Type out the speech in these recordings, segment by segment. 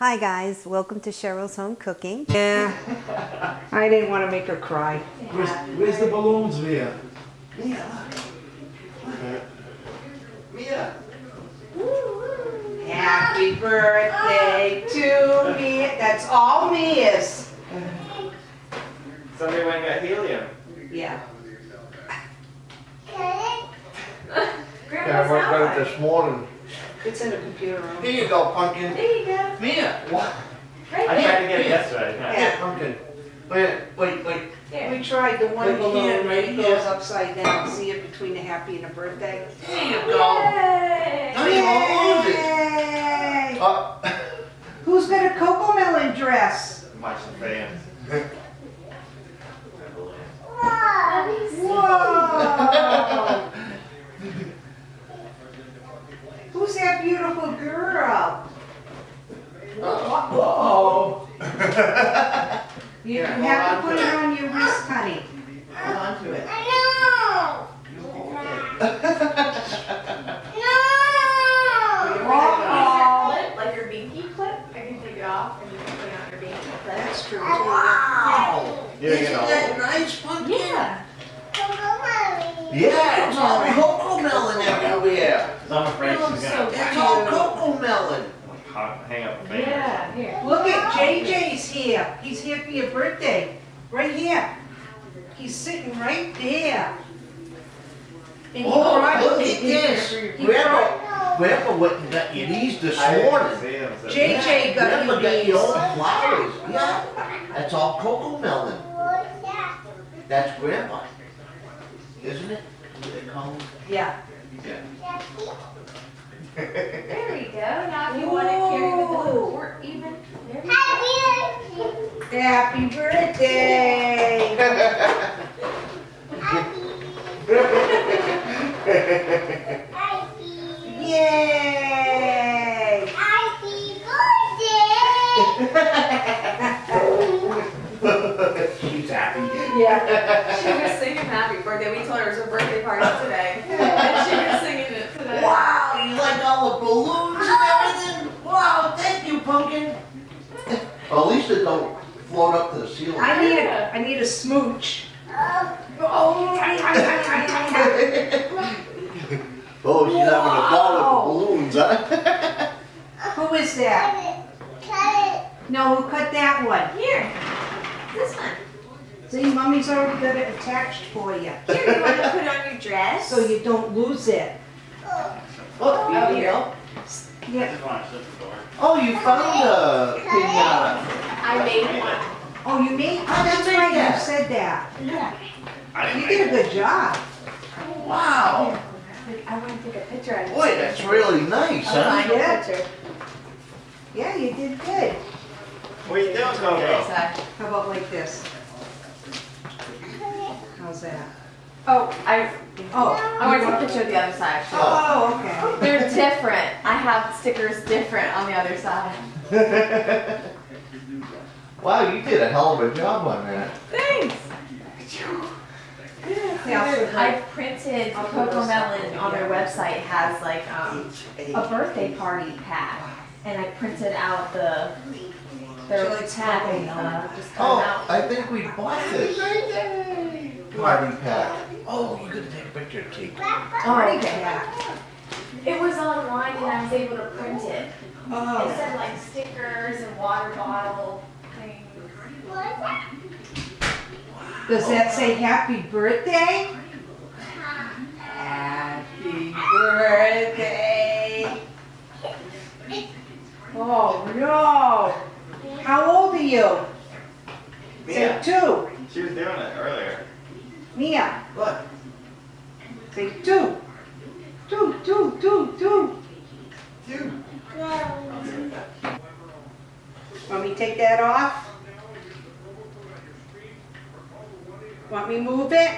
Hi guys, welcome to Cheryl's Home Cooking. Yeah. I didn't want to make her cry. Where's, where's the balloons, Mia? Mia, look. Mia. Happy birthday to me. That's all me is. Somebody went and got helium. Yeah. Yeah, I worked on it this morning. It's in the computer room. Here you go, pumpkin. There you go. Mia, what? I tried to get it yesterday. Yeah. Yeah. Pumpkin. Wait, wait, wait. Here. We tried the one Right balloon, here, right it here. goes upside down. See it between the happy and the birthday? There you go. Yay! Now you won't lose it. Yay! Uh, Who's got a CoComelon dress? Watch the fans. Whoa! Who's that beautiful girl? Uh-oh. You Here, you hold have on to put to it it. on your wrist, honey. Hold on to it. Uh-oh. Clip, like your binky clip. I can take it off and you can put it on your binky clip. That's true. too. Wow. You're Isn't gonna that hold it. nice, pumpkin? Yeah. Yeah, it's all CoComelon everywhere. I'm afraid It she's looks gonna so It's all CoComelon. hang- hang up the fans. Yeah, here. Look at JJ's here. He's here for your birthday. Right here. He's sitting right there. And he Oh, brought- look at this. he Grandpa, Grandpa went and got you these this I morning. see them, so- JJ got Grandpa you got you these. all the flowers. Yeah, that's all CoComelon. That's Grandpa. Isn't it? What they call them? Yeah. There we go. Now if you want to carry the balloon or even. There we go. Happy birthday. Yay. She's happy. Yeah. She was singing happy birthday. We told her it was her birthday party today. And she was singing it today. Wow, you like all the balloons and everything? Wow, thank you, pumpkin. Well, at least it don't float up to the ceiling. I need a, I need a smooch. Oh, Oh, she's having a ball with the balloons, huh? Who is that? Cut it. No, who cut that one? Here. This one. See, mommy's already got it attached for you, Here, you want to put on your dress? so you don't lose it. Look, Oh, oh here you here. go. Yeah. Oh, you found a pinata. Uh, I made one. Oh, you made, oh, that's make right, you said that. I You didn't did a good job. Wow. I want to take a picture of it. Boy, that's really nice, I'll huh? find a Yeah. picture. Yeah, you did good. it. What are you doing, Okay, Coco? so- How about like this? How's that? Oh, I, Oh. I want to take a picture of the other side. actually. Oh, okay. They're different. I have stickers different on the other side. Wow, you did a hell of a job on that. Thanks. Yeah, I'll put I her- printed I'll CoComelon on their website has like um, a birthday party pack, and I printed out the their She likes pack and uh, just cut 'em Oh, out. I think we bought this. Party pack. Oh, you could take a picture, Kate. Oh, okay. Yeah. It was online and I was able to print it. It Oh, said like stickers and water bottle things. Does that say happy birthday? Happy birthday. Oh, no. How old are you? Say Mia, two. she was doing it earlier. Mia, Look. say two. Two, two, two, two. Dude. Want me to take that off? Want me move it?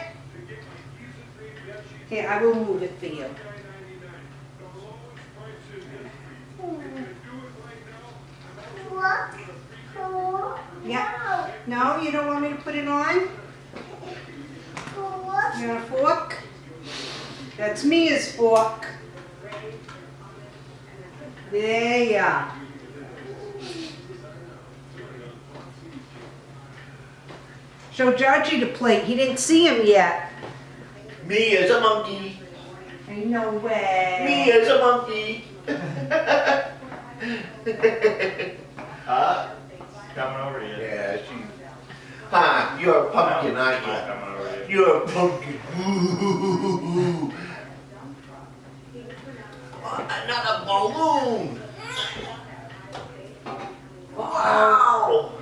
Here, I will move it for you. Yeah. No, you don't want me to put it on? You want a fork? That's Mia's fork. There ya. Show Georgie the plate. He didn't see him yet. Me as a monkey. Ain't no way. Me as a monkey. huh? Coming over to you. Yeah, she. Huh, you're a pumpkin, aren't you? Coming over to you. You're a pumpkin. Ooh. Another balloon. Wow.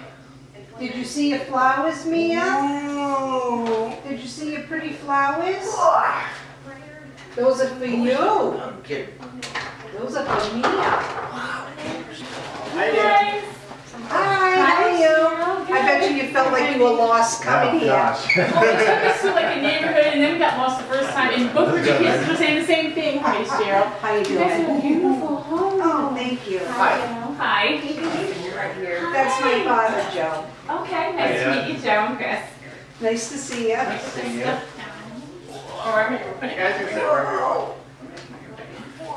Did you see your flowers, Mia? No. Did you see your pretty flowers? Those are for you. I'm kidding. Those are for Mia. Hi there. Hi, how are you? I bet you you felt like you were lost coming here. Well, oh, we took us to like a neighborhood and then we got lost the first time and both of the kids were saying the same thing. Hi, Cheryl. How you You guys have a doing? beautiful home. Oh, thank you. Hi. Hi. That's my father, Joe. Okay, nice to meet you, Joe and Chris. Nice to see you. Or I'm gonna put You guys can sit right here.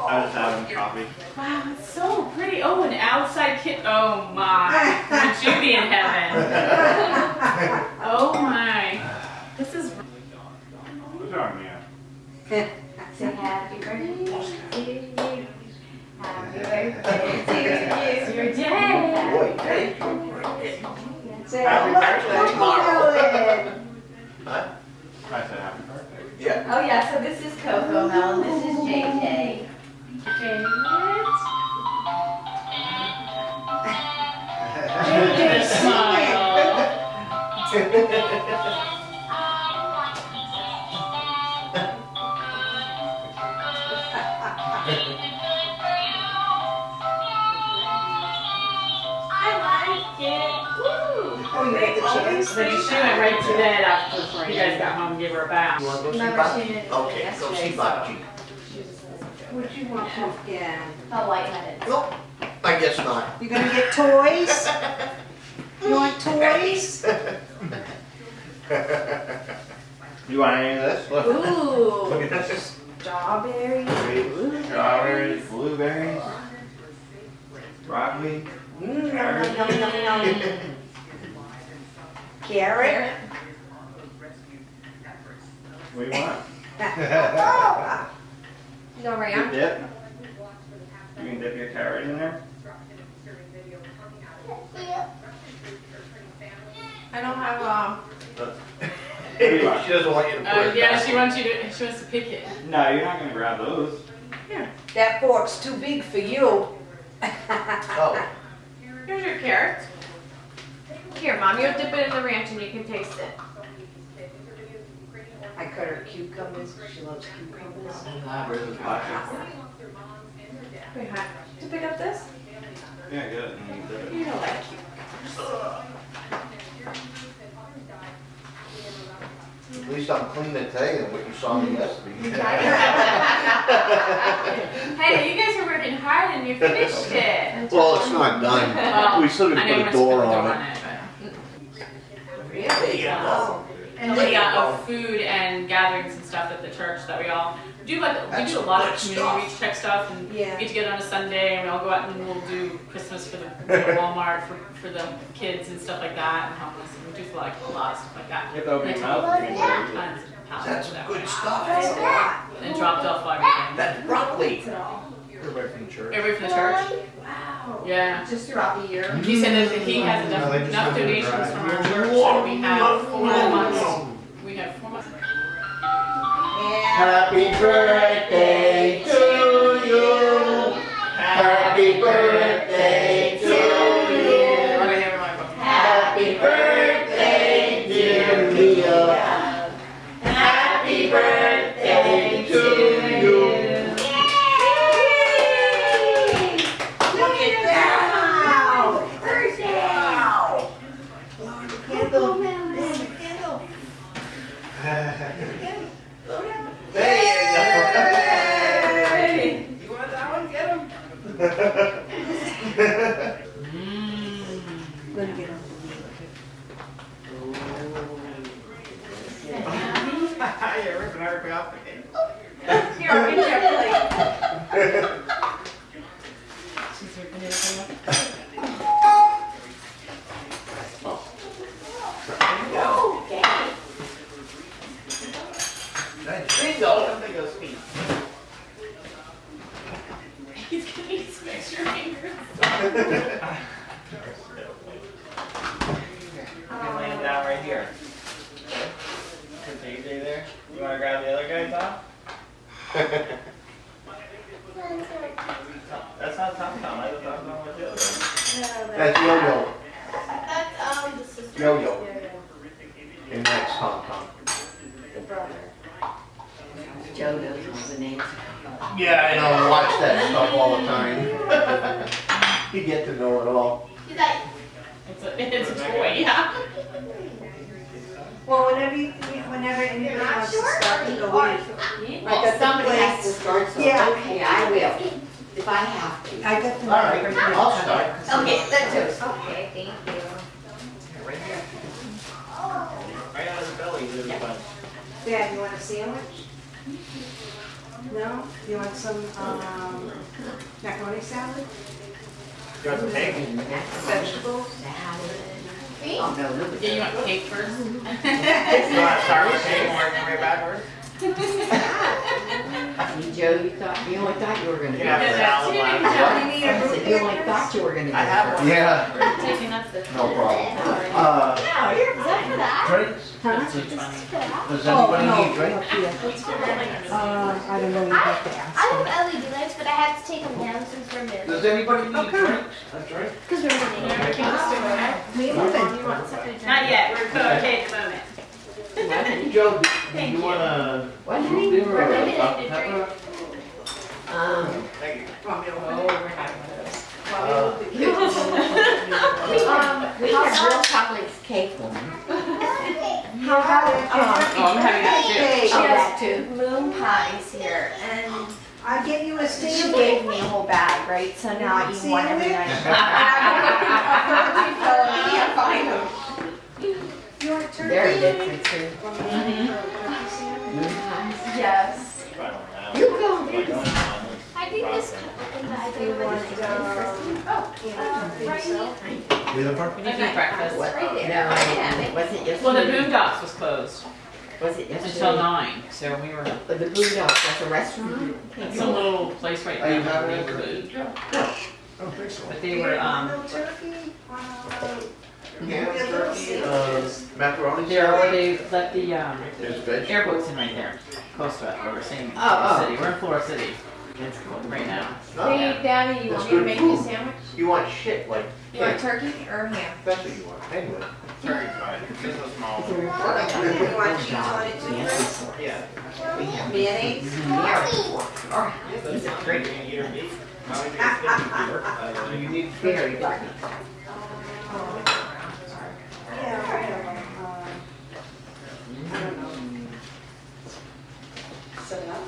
I was having coffee. Wow, it's so pretty. Oh, an outside kit. Oh my. Would you be in heaven? Oh my. This is. Who's wrong, Mia? Say happy birthday to you. Happy birthday to you. It's your day. Boy, thank you. Say Happy birthday. CoComelon. Huh? I said happy birthday. Yeah. Oh yeah, so this is she went right to bed after you guys got home and gave her a bath. You wanna go see Remember Bob? she didn't Okay, go see Bob G. What'd you want, pumpkin? Felt lightheaded. Nope, I guess not. You gonna get toys? You want toys? You want any of this? Look. Ooh, Look at this. strawberry. Strawberries, blueberries, broccoli. Mmm, yum, yum, yum, yum. Carrot? What do you want? No, You Ram. dip? You can dip your carrot in there? I don't have, um. What do you want? She doesn't want you to put Uh, yeah, she wants you to, she wants to pick it. No, you're not gonna grab those. Yeah. That fork's too big for you. Oh, Here's your carrot. Here, Mom, you'll dip it in the ranch and you can taste it. I cut her cucumbers, she loves cucumbers. Wait, hi. To pick up this? Yeah, good. And you it. You don't like cucumbers. at least I'm cleaner today than what you saw me yesterday. Hey, you guys are working hard and you finished it. Well, it's not done. Well, We still I didn't know put you a must door put a on it. but- Really? Yeah. And we got a food and gatherings and stuff at the church that we all do like we do a lot of community stuff. reach check stuff and Yeah. get together on a Sunday and we all go out and we'll do Christmas for the you Walmart for, for the kids and stuff like that and homeless and we do like a lot of stuff like that. You have to open your And mouth. tons of pallets That's of that good went stuff. out. And dropped off everything. That's broccoli. Everybody from the church. Everybody from the church. Wow. Yeah. Just throughout the year. He said that he has mm-hmm. No, enough, they enough donations from our church and we have four months. We have four months. Happy birthday Me get on You're ripping everything off the cake. Here, I'll get you a plate. Since we've been everything up. That's Yo-Yo, That's um the sister. Yo-Yo. Yeah, yeah. and that's Tom Tom. The brother. Joe knows all the names. Yeah, I know, I watch that stuff all the time. You get to know it all. He's like, It's a, it's a toy, yeah. Well, whenever you, whenever you're anybody not wants to start, Or you you go are in. sure? I got Well, the somebody has to start, so, Yeah. okay, I will, if I have to. I got the. All right, I'll start. Okay, let's do it. Okay, thank you. Right here. Right on his belly, there's a bunch. Dad, you want a sandwich? No? You want some, um, macaroni salad? You want some cake? Vegetables? Me? Oh, no, look Yeah, you want cake first? You want to start with cake and work your way backwards? You, you thought, you only thought you were gonna You do it. a Yeah, that's last. it. You need a I root said, you only thought you were gonna do it. I have one. Yeah, taking up the. no problem. Uh, No, you're is that for that? drinks? Huh? It's funny. For that? Does Oh, anybody no, need drinks? Uh, I don't know, you have to I have LED lights, but I had to take them down since we're moving. Does anybody need Okay. drinks? A drink? Because we're moving. We moving. You want something to drink? Not yet, we're okay at the moment. Joe, do you you. want a What? root beer or Maybe a they Dr. did Pepper? Um, Thank you. Oh, we're having one of those. Uh, um, we have real chocolate cake one. How about Oh, I'm having that too. Hey, Oh, that too. Moon pies here, and I get you a she sandwich. gave me a whole bag, right? So now I eat one every night. Can't find them. You want turkey? Very good for two. Yes. I don't know. You go. I don't know. I think this could open the Do you idea want, of Oh, right here. With a pepper? We need to eat breakfast. What? No. I didn't. Was it yesterday? Well, the? Boondocks was closed Was it yesterday? until nine, so we were, But the Boondocks, that's a restaurant? it's a little place right Are you now, having we it? food. I don't think so. But they were, um, No turkey? Uh, Ham, turkey, uh, macaroni they're where they let the, um, There's vegetables. airboats in right there, close to us, where we're staying in Oh, oh. Florida City. We're in Florida City right now. No, Yeah. Daddy, you want me to make you a sandwich? You want shit like You want cake. turkey or ham? That's what you want. Anyway. Turkey's fine. Just a small It's a one. report. You want cheese on it too? Yes. Yeah. We have Mayonnaise? Yeah. These are great. You can eat your meat. How many days did you work? Uh, Do you need Very good. Yeah, right, um, I don't know. Set it up?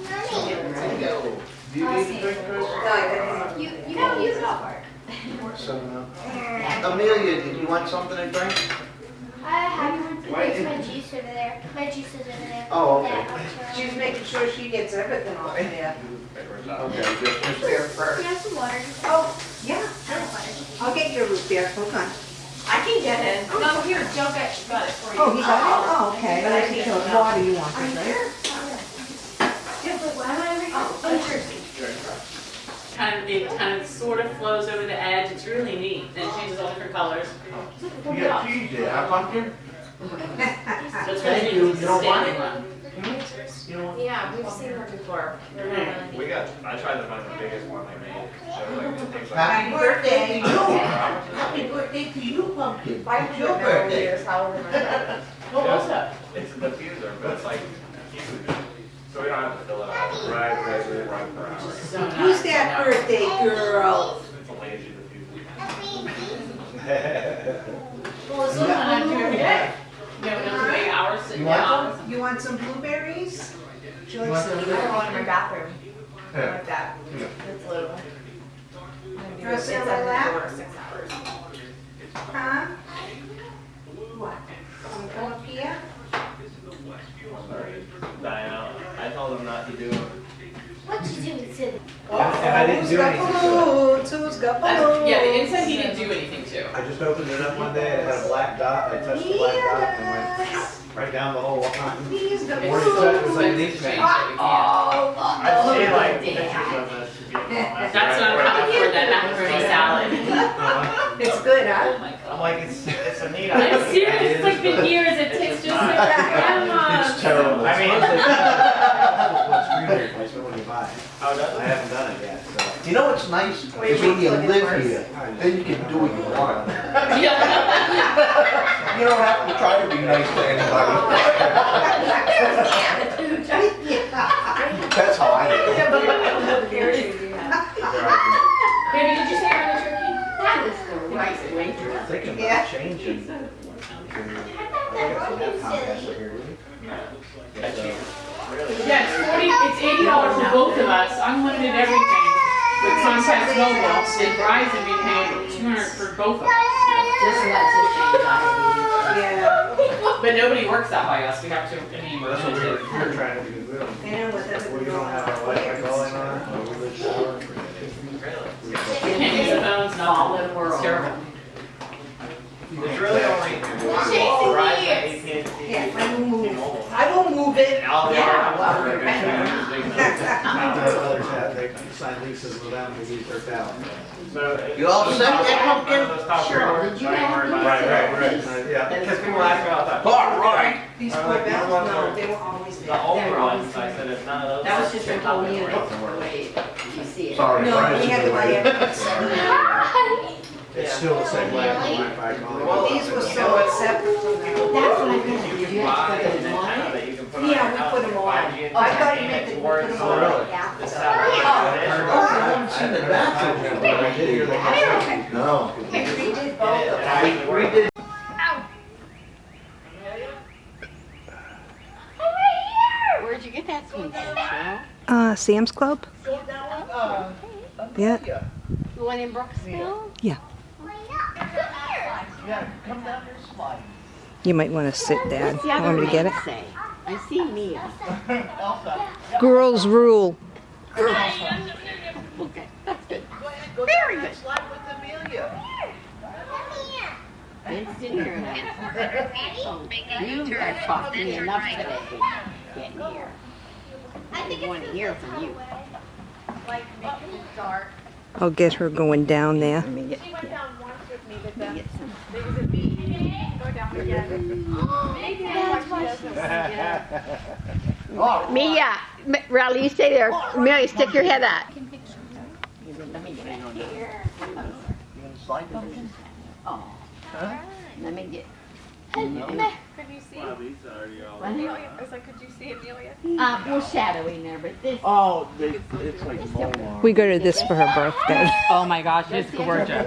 Right. Go. Do you need a drink, Chris? No, I didn't. You, you gotta use it all. Seven up. Uh, Amelia, did you want something to drink? I have Why my juice over there. My juice is over there. Oh, okay. Yeah, I'll She's making sure she gets everything on there. Okay, just, just there you. first. You have some water. Oh, yeah, sure. I'll get your root beer, hold on. I can get it. No, here, Joe got, got it for you. Oh, he got it? Oh, okay. But I think So it's water you want, Are you right? sure? Yeah, but why am I over here? Oh, sure. Kind of, it kind of sort of flows over the edge. It's really neat. And it changes all different colors. You got cheese there, huh, pumpkin? So it's really you. neat. It's You don't want standing it? one. You know, Yeah, we've seen her before. They're not really neat. We got, I tried to find the biggest one they made. So like, it like. happy birthday to you. Happy birthday to you, pumpkin. It's your birthday. What was that? It's a diffuser, but it's like huge. So we don't have to fill it out. Right, right, right, right per hour. So. Who's that birthday girl? It's a lazy diffuser. Well, it's something I do every day. You know, those big hours sitting You want down. You want some blueberries? She likes want to I have one in my bathroom, Yeah. like that. Yeah. It's little. I'm do it. Wanna sit on my lap? six hours. Huh? What? Wanna come up here? Sorry, Diana, I told them to do it. What you do, Sid? And I didn't Who's do anything. balloons? Who's Uh. Yeah, the inside he didn't do anything to. I just opened it up one day, it had a black dot, I touched the black dot and went right down the whole line. He's got It's Where did so that- balloons. was like expensive these to change it, we. I've seen like Oh, pictures of this. to be honest. That's what I'm coming for, that macaroni salad. It's good, Oh huh? my I'm like, it's, it's a neat I'm idea. serious, it's like been years, it tastes just like that It's terrible. I mean- It's like- Screen replacement when you buy it. Oh, does I haven't done it yet, so. You know what's nice? Is when you live here, then you can do what you want. You don't have to try to be nice to anybody. That's how I do. Baby, did you say you're on the turkey? That is the right way to. Thinking Yeah. about changing. Yeah, it's forty, it's eighty dollars for both of us, unlimited everything. With Comcast Mobile, and Verizon, we pay two hundred for both of us. Just lets us anxiety. Yeah. But nobody works that by us, we have to, I mean, That's what we were, we were trying to do. We don't, And with we don't going have our on. Wi-Fi going on. or we live down. we can't use the phones, Solid nothing, world. it's terrible. There's really only Verizon, AT&T, Yeah, I will move. T-Mobile. I will move it. And all the Yeah, other well, ones we're gonna use The others have, they sign leases with them, they use their town. So. You all set there, Pumpkin? Sure, did you have these? Right, right, right. Uh, Yeah. Because people ask me all the time. All right. These I'm four like, bells, no, that- they were always The there. older ones, I said, if none of those. That was just a whole nothing unit, the way you see it. Sorry, No, Brian. we had to buy it. It's still the same way as Well, These were so separate from that. That's what I meant, You did you can have buy to an put on? that you can put on your Yeah, we house put and them on. 5G I thought you meant that we put them the- on really? the satellite Oh, dish. I haven't seen the bathroom. But I did hear that. No. We redid both of And it them. actually We works. did. Where'd you get that sweet Cheryl? Uh, Sam's Club? Yeah. The one in Brooksville? Yeah. Yeah, come down here, slide. You might want to sit, Dad. What's the other Want me to get it? say? I see Mia. Elsa, Girls rule. Girls. Okay, that's good. go ahead, go Very down there, good. slide with Amelia. Been sitting here now. Oh, You have talked to me enough today, getting here. I want to hear from you. I'll get her going down there. Let me get, let me get some. Mia, M- Riley, you stay there. Mary, stick your head out. Let me get out here. Slide down. Oh. Let me get. Could you see? Wow, these are already all- Amelia? I was like, could you see Amelia? Uh, we're shadowing there, but this. Oh, they, it's like Molnar. We go to this for her birthday. Oh my gosh, it's gorgeous.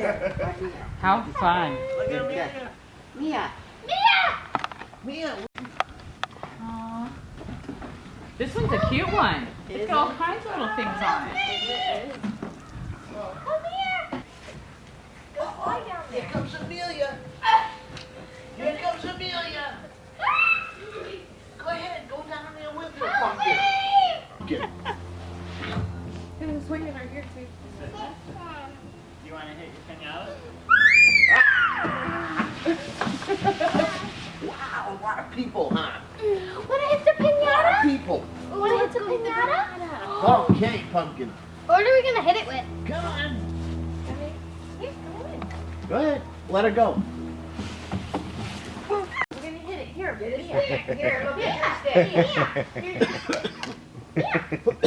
How fun. Look at Amelia. Mia, Mia, Aw. This one's a cute one. It's got all kinds of little things on it. here comes Amelia. Here comes Amelia. Go ahead, go down there with her, Pumpkin. Pumpkin. And swing it right here too. You want to hit your pinata? Wow, a lot of people, huh? wanna hit the pinata? People. Wanna hit the pinata? Okay, Pumpkin. What are we gonna hit it with? Come on. Go ahead, let her go. We're gonna hit it here. Get it here. Here, look at your stick. Here. Hey, look!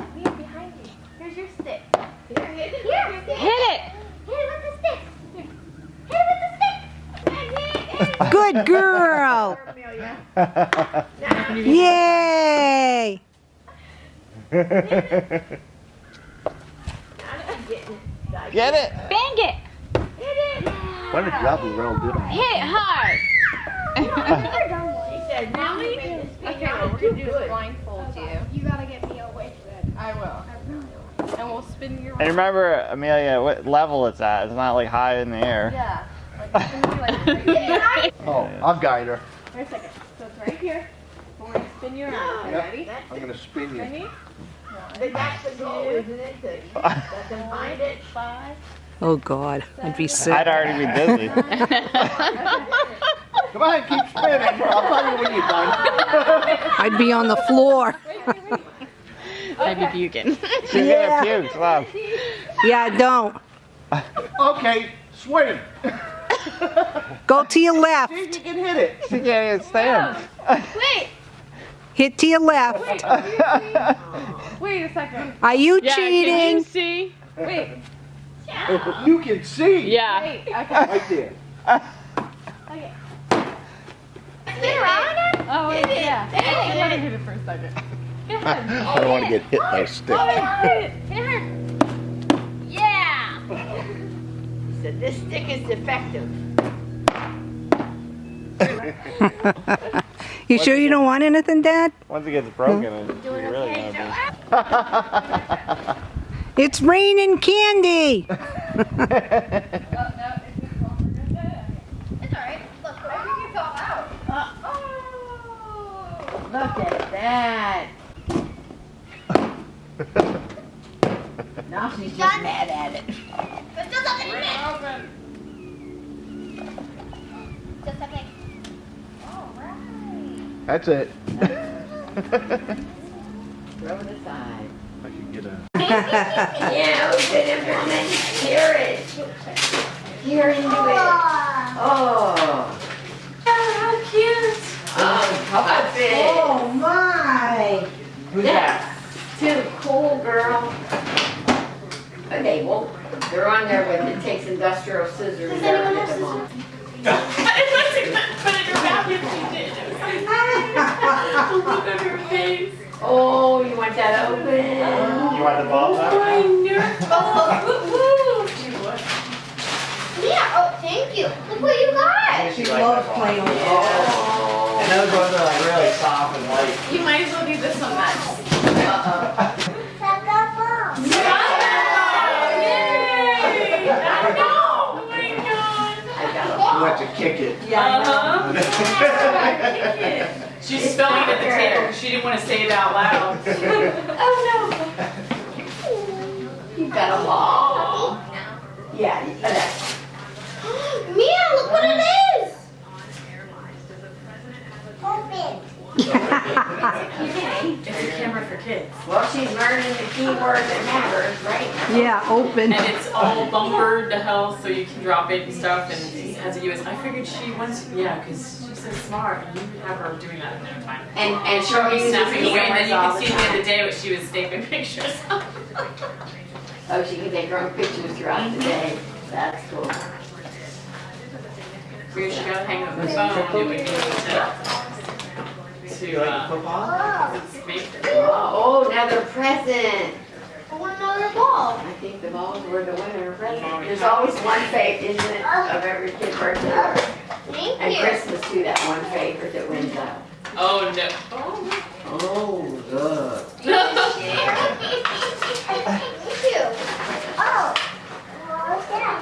Mia, behind you. Here's your stick. Here, hit it. Here, hit it. Hit it with the stick. Here. Hit it with the stick. Hit it, hit it. Good girl. Yay! Get it. Bang it. Hit it. What a job we all. Hit hard. he said, really? Okay, what we're gonna do is blindfold you. You gotta get me away from it. I will. And we'll spin your And remember, Amelia, what level it's at. It's not like high in the air. Yeah. Like, it's gonna be like right here. Oh, I'll guide her. Wait a second. So it's right here. We're gonna spin you around. Okay, ready? I'm gonna spin you. Ready? That's the goal, isn't it? To let them find it. Five. Oh God, I'd be sick. I'd already be dizzy. Come on, keep spinning. I'll tell you when you're done. I'd be on the floor. I'd be puking. She's Yeah. gonna puke. Wow. Yeah, don't. Okay, swing. Go to your See left. if you can hit it. She can't even stand. Wait. Hit to your left. Wait a second. Are you Yeah, can you cheating? see? Wait. You can see. Yeah. Wait. Okay. Right there. okay. Spin around oh, it? Oh wait. Yeah. I let her hit it for a second. I don't want to get hit by a stick. Oh, hit it. Hit So this stick is defective. You sure you don't want anything, Dad? Once it gets broken, it's Doing really okay, gonna It's raining candy. It's alright. Look, I think it's all out. Oh, look at that. now she's just mad at it. There's still something in it. Just something. Alright. That's it. Throw it aside. I can get a. Yeah, open it, woman. Hear it. Hear into it. Oh. Oh, How cute. Oh, puppet. Oh my! Who's that? Too cool, girl. Okay, well, they're on there with it takes industrial scissors. Does They're anyone have hit them on. Put it in her mouth if she did. The look on her face. Oh, you want that open? You want the ball back? I know. Oh, woo woo. Yeah, oh, thank you. Look what you got. She loves playing with balls. Oh. And those ones are like really soft and light. You might as well do this one next. Yay! I know. Oh my god. I got She wants to kick it. Uh-huh. She's spelling it at the table because she didn't want to say it out loud. Oh, no. You got a ball. Yeah, you got that. Mia, look what it is. Open. It's a camera for kids. Well, she's learning the key word that matters, right? Yeah, open. And it's all bumpered to hell so you can drop it and stuff and it has a US. I figured she wants, yeah, because she's so smart and you could have her doing that at no time. And, and she'll She'll be use snapping away and then you can the see the other day what she was taking pictures of. Oh, she can take her own pictures throughout the day. That's cool. Where she gotta hang up the phone, it would be to, to, uh, make Oh, oh, another present. I want another ball. I think the balls were the winner present. There's always one favorite, isn't it, of every kid's birthday? Thank And you. Christmas too, that one favorite that wins out. Oh no. Oh, good. Thank you. Oh. What's that?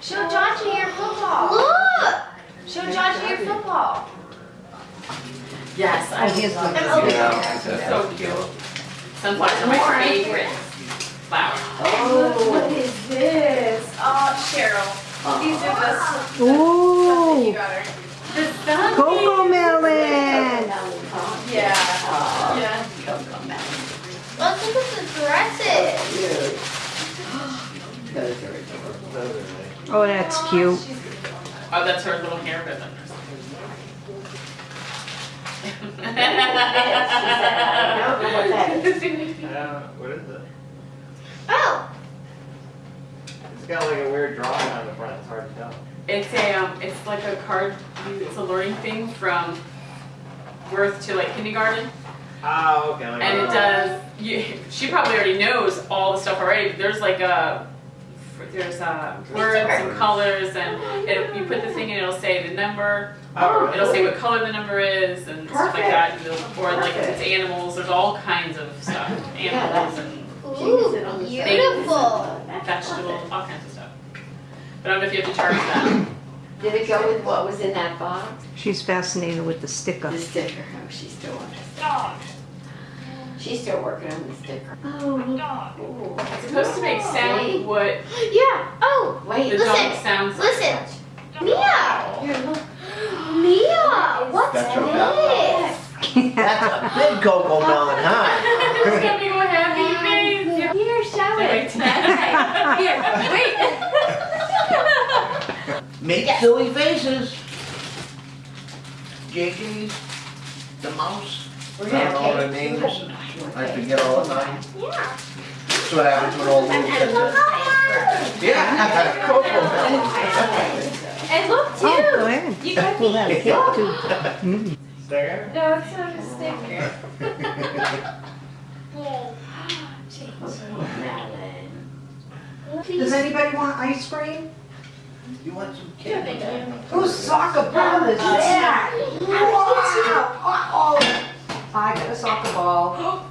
Show Johnny your football. Look. Show Johnny your football. Yes, I here's love the- those. So cute. Sunflowers are my favorite flower. Oh. What is this? Oh, Cheryl. Oh. These are the stuff that you Ooh, got her. CoComelon. Yeah. Oh, Yeah. Let's look at the dresses. Cute. Those are adorable. Oh, that's oh, cute. Oh, that's her little hair ribbon. I don't know what that is. Uh, what is it? Oh. It's got like a weird drawing on the front. It's hard to tell. It's a, um, it's like a card, it's a learning thing from birth to like kindergarten. Oh, okay. Like And it does, you, she probably already knows all the stuff already. There's like a, there's uh, words and colors and it, you put the thing in, it'll say the number. Oh. It'll say what color the number is and stuff like that. and it'll- Or like if it's animals, there's all kinds of stuff. Animals and Ooh, beautiful. vegetables, all kinds of stuff. But I don't know if you have to charge that. Did it go with what was in that box? She's fascinated with the sticker. The sticker. Oh, she's still on it. She's still working on the sticker. Oh, dog. It's supposed to make sound what Yeah. Oh. Wait, the dog Listen. sounds like. Listen. Mia. Mia. What's That's your this? That's a big CoComelon, huh? It's gonna be a happy face. Here, show Wait. it. Here, wait. Make silly faces. JJ's, the mouse. We're I gonna don't know what her cake name too. is. I forget all the time. Yeah. That's what happens when old Lou gets it. Yeah, cocoa melon. And look too. Oh, go ahead. You got Pull that these. kid too. Sticker? No, it's not a sticker. Does anybody want ice cream? You want some cake? Whose soccer ball is that? Wow. Uh-oh. I got a soccer ball.